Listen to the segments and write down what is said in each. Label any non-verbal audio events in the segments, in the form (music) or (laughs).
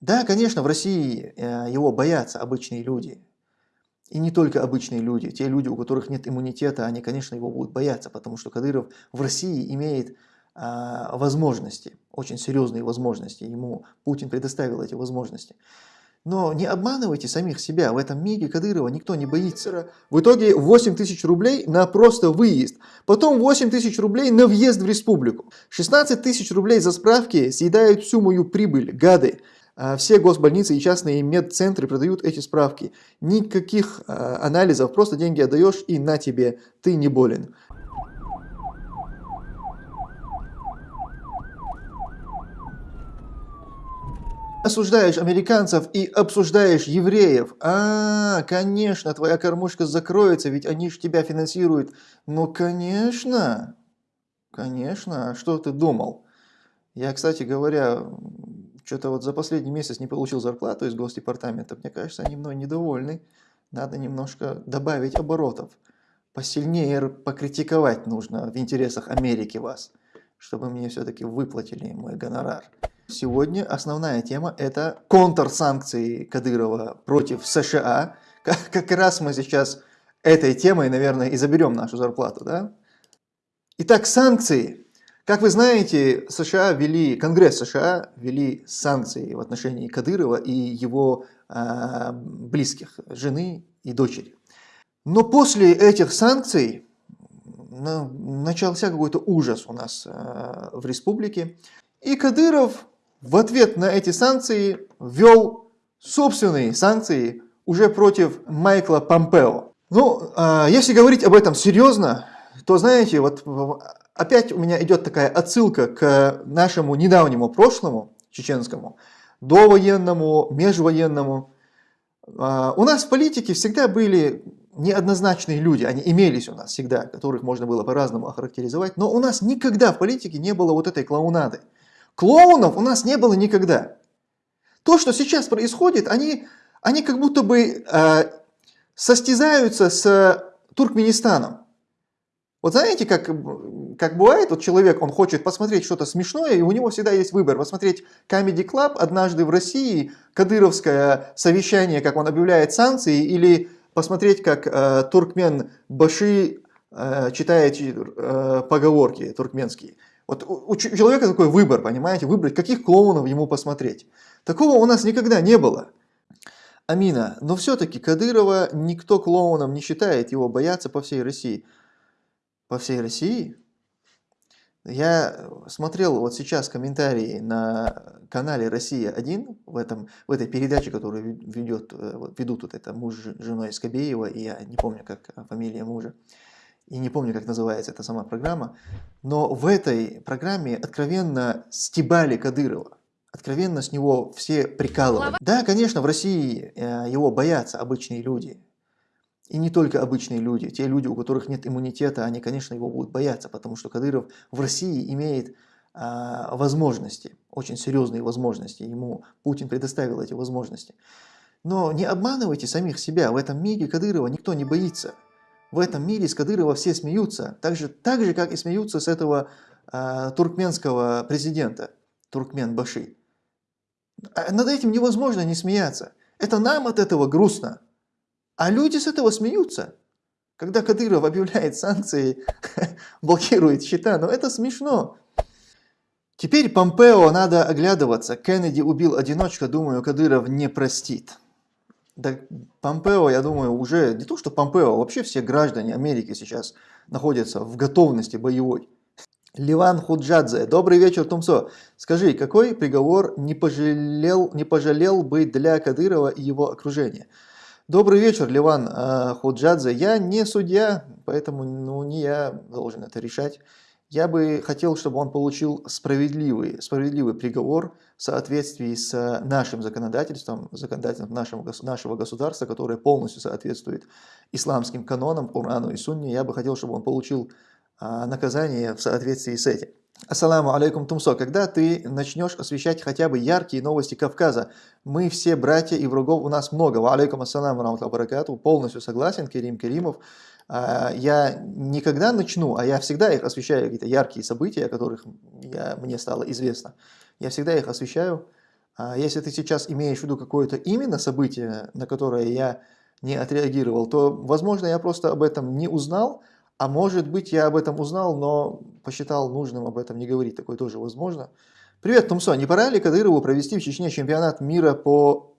Да, конечно, в России э, его боятся обычные люди. И не только обычные люди. Те люди, у которых нет иммунитета, они, конечно, его будут бояться, потому что Кадыров в России имеет а, возможности, очень серьезные возможности. Ему Путин предоставил эти возможности. Но не обманывайте самих себя. В этом мире Кадырова никто не боится. В итоге 8 тысяч рублей на просто выезд. Потом 8 тысяч рублей на въезд в республику. 16 тысяч рублей за справки съедают всю мою прибыль, гады. А все госбольницы и частные медцентры продают эти справки. Никаких а, анализов, просто деньги отдаешь и на тебе, ты не болен. осуждаешь американцев и обсуждаешь евреев. А, конечно, твоя кормушка закроется, ведь они же тебя финансируют. Ну, конечно, конечно, а что ты думал? Я, кстати говоря, что-то вот за последний месяц не получил зарплату из Госдепартамента. Мне кажется, они мной недовольны. Надо немножко добавить оборотов. Посильнее покритиковать нужно в интересах Америки вас, чтобы мне все-таки выплатили мой гонорар. Сегодня основная тема это контрсанкции Кадырова против США. Как, как раз мы сейчас этой темой, наверное, и заберем нашу зарплату. Да? Итак, санкции. Как вы знаете, США ввели, Конгресс США ввели санкции в отношении Кадырова и его э, близких, жены и дочери. Но после этих санкций начался какой-то ужас у нас э, в республике. И Кадыров в ответ на эти санкции ввел собственные санкции уже против Майкла Помпео. Ну, а, если говорить об этом серьезно, то знаете, вот опять у меня идет такая отсылка к нашему недавнему прошлому, чеченскому, довоенному, межвоенному. А, у нас в политике всегда были неоднозначные люди, они имелись у нас всегда, которых можно было по-разному охарактеризовать, но у нас никогда в политике не было вот этой клоунады. Клоунов у нас не было никогда. То, что сейчас происходит, они, они как будто бы э, состязаются с Туркменистаном. Вот знаете, как, как бывает, вот человек, он хочет посмотреть что-то смешное, и у него всегда есть выбор. Посмотреть Comedy Club однажды в России, кадыровское совещание, как он объявляет санкции, или посмотреть, как э, туркмен Баши э, читает э, поговорки туркменские. Вот у человека такой выбор, понимаете, выбрать, каких клоунов ему посмотреть. Такого у нас никогда не было. Амина, но все-таки Кадырова никто клоуном не считает, его боятся по всей России. По всей России? Я смотрел вот сейчас комментарии на канале «Россия-1», в, этом, в этой передаче, которую ведет, э, ведут вот это муж с женой Скобеева, и я не помню, как фамилия мужа и не помню, как называется эта сама программа, но в этой программе откровенно стебали Кадырова. Откровенно с него все прикалывали. Да, конечно, в России э, его боятся обычные люди. И не только обычные люди. Те люди, у которых нет иммунитета, они, конечно, его будут бояться, потому что Кадыров в России имеет а, возможности, очень серьезные возможности. Ему Путин предоставил эти возможности. Но не обманывайте самих себя. В этом мире Кадырова никто не боится. В этом мире с Кадырова все смеются, так же, так же как и смеются с этого э, туркменского президента, Туркмен Баши. А над этим невозможно не смеяться. Это нам от этого грустно. А люди с этого смеются. Когда Кадыров объявляет санкции, (laughs) блокирует счета, но это смешно. Теперь Помпео надо оглядываться. Кеннеди убил одиночка, думаю, Кадыров не простит. Да, Помпео, я думаю, уже не то, что Помпео, вообще все граждане Америки сейчас находятся в готовности боевой. Ливан Худжадзе. Добрый вечер, Тумсо. Скажи, какой приговор не пожалел, не пожалел бы для Кадырова и его окружения? Добрый вечер, Ливан э, Худжадзе. Я не судья, поэтому ну, не я должен это решать. Я бы хотел, чтобы он получил справедливый, справедливый приговор в соответствии с нашим законодательством, законодательством нашего, нашего государства, которое полностью соответствует исламским канонам, Корану и Сунне. Я бы хотел, чтобы он получил а, наказание в соответствии с этим. Ассаламу алейкум, Тумсо. Когда ты начнешь освещать хотя бы яркие новости Кавказа? Мы все братья и врагов у нас много. Ва алейкум ассаламу баракату. Полностью согласен, Керим Керимов. А, я никогда начну, а я всегда их освещаю, какие-то яркие события, о которых я, мне стало известно. Я всегда их освещаю А если ты сейчас имеешь в виду какое-то именно событие, на которое я не отреагировал, то, возможно, я просто об этом не узнал, а может быть, я об этом узнал, но посчитал нужным об этом не говорить. Такое тоже возможно. Привет, Тумсо. Не пора ли Кадырову провести в Чечне чемпионат мира по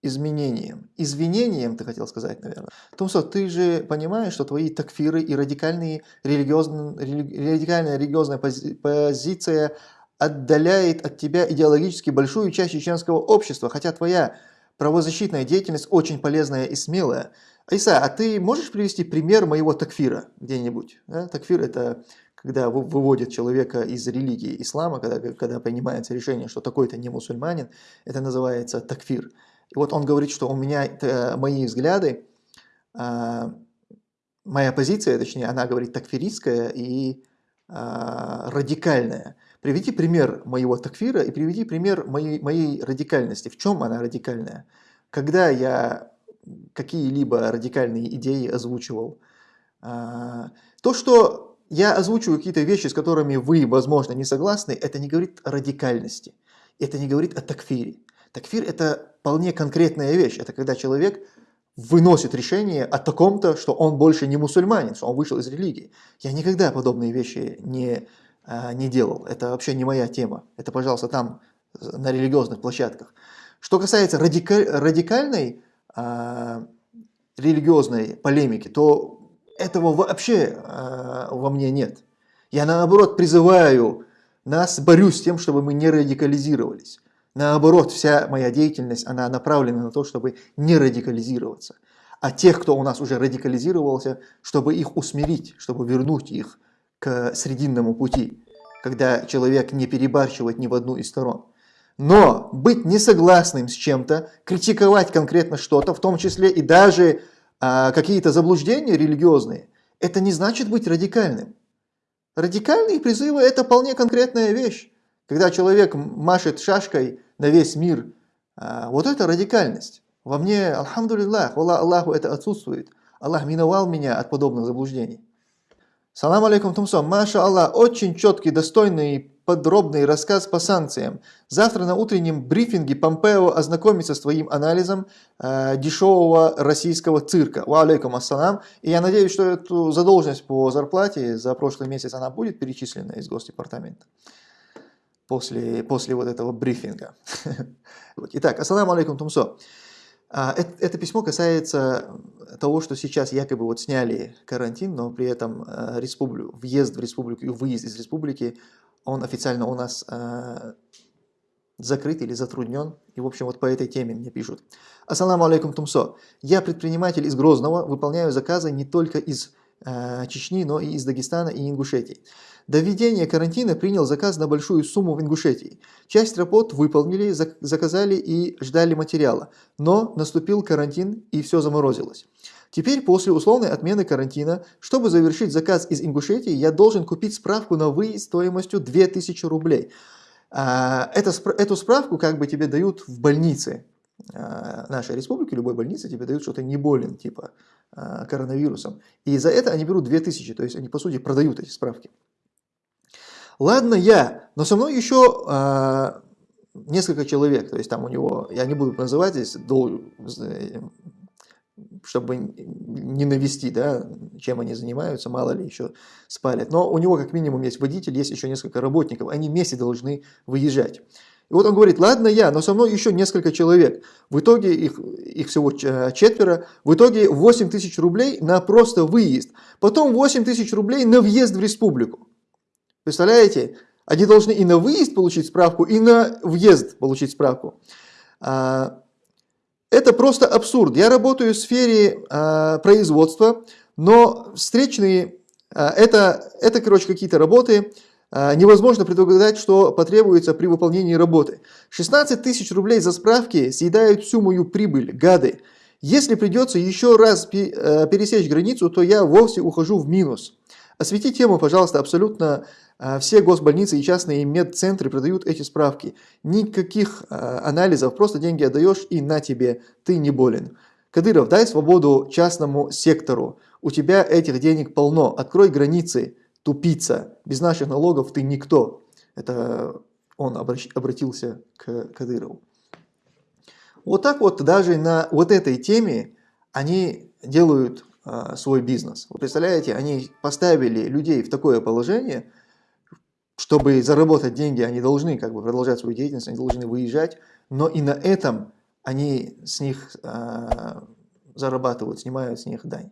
изменениям? Извинениям, ты хотел сказать, наверное. Тумсо, ты же понимаешь, что твои такфиры и радикальные религиозные, радикальная религиозная пози, позиция отдаляет от тебя идеологически большую часть чеченского общества, хотя твоя правозащитная деятельность очень полезная и смелая. Айса, а ты можешь привести пример моего такфира где-нибудь? Да? Такфир – это когда выводит человека из религии ислама, когда, когда принимается решение, что такой-то не мусульманин, это называется такфир. И вот он говорит, что у меня это, мои взгляды, а, моя позиция, точнее, она говорит такфиристская и а, радикальная. Приведи пример моего такфира и приведи пример моей, моей радикальности. В чем она радикальная? Когда я какие-либо радикальные идеи озвучивал, а, то, что я озвучиваю какие-то вещи, с которыми вы, возможно, не согласны, это не говорит о радикальности, это не говорит о такфире. Такфир – это вполне конкретная вещь, это когда человек выносит решение о таком-то, что он больше не мусульманин, что он вышел из религии. Я никогда подобные вещи не, а, не делал, это вообще не моя тема, это, пожалуйста, там, на религиозных площадках. Что касается радикаль, радикальной а, религиозной полемики, то этого вообще э, во мне нет. Я наоборот призываю нас, борюсь с тем, чтобы мы не радикализировались. Наоборот, вся моя деятельность, она направлена на то, чтобы не радикализироваться. А тех, кто у нас уже радикализировался, чтобы их усмирить, чтобы вернуть их к срединному пути, когда человек не перебарщивает ни в одну из сторон. Но быть несогласным с чем-то, критиковать конкретно что-то, в том числе и даже а какие-то заблуждения религиозные, это не значит быть радикальным. Радикальные призывы – это вполне конкретная вещь. Когда человек машет шашкой на весь мир, а, вот это радикальность. Во мне, алхамдулиллах, Аллаху это отсутствует. Аллах миновал меня от подобных заблуждений. Салам алейкум, Тумсо. Маша Аллах, очень четкий, достойный подробный рассказ по санкциям. Завтра на утреннем брифинге Помпео ознакомится с твоим анализом э, дешевого российского цирка. Ва алейкум ассалам. И я надеюсь, что эту задолженность по зарплате за прошлый месяц она будет перечислена из Госдепартамента после, после вот этого брифинга. (laughs) Итак, ассаламу алейкум, Тумсо. А, это, это письмо касается того, что сейчас якобы вот сняли карантин, но при этом э, республику, въезд в республику и выезд из республики он официально у нас э, закрыт или затруднен. И, в общем, вот по этой теме мне пишут. Ассаламу алейкум, Тумсо. Я предприниматель из Грозного, выполняю заказы не только из э, Чечни, но и из Дагестана и Ингушетии. До введения карантина принял заказ на большую сумму в Ингушетии. Часть работ выполнили, заказали и ждали материала. Но наступил карантин и все заморозилось. Теперь, после условной отмены карантина, чтобы завершить заказ из Ингушетии, я должен купить справку на выезд стоимостью 2000 рублей. А, это, эту справку как бы тебе дают в больнице а, нашей республики, любой больнице тебе дают, что ты не болен, типа а, коронавирусом. И за это они берут 2000, то есть они, по сути, продают эти справки. Ладно я, но со мной еще несколько человек, то есть там у него, я не буду называть здесь, дол, чтобы не навести, да, чем они занимаются, мало ли еще спалят. Но у него как минимум есть водитель, есть еще несколько работников, они вместе должны выезжать. И вот он говорит, ладно я, но со мной еще несколько человек. В итоге их, их всего четверо. В итоге 8 тысяч рублей на просто выезд. Потом 8 тысяч рублей на въезд в республику. Представляете? Они должны и на выезд получить справку, и на въезд получить справку. А, это просто абсурд. Я работаю в сфере а, производства, но встречные, а, это, это короче, какие-то работы, невозможно предугадать, что потребуется при выполнении работы. 16 тысяч рублей за справки съедают всю мою прибыль, гады. Если придется еще раз пересечь границу, то я вовсе ухожу в минус. Освети тему, пожалуйста, абсолютно а, все госбольницы и частные медцентры продают эти справки. Никаких а, анализов, просто деньги отдаешь и на тебе, ты не болен. Кадыров, дай свободу частному сектору. У тебя этих денег полно. Открой границы, тупица. Без наших налогов ты никто. Это он обратился к Кадырову. Вот так вот даже на вот этой теме они делают свой бизнес. Вы представляете, они поставили людей в такое положение, чтобы заработать деньги, они должны как бы продолжать свою деятельность, они должны выезжать, но и на этом они с них а, зарабатывают, снимают с них дань.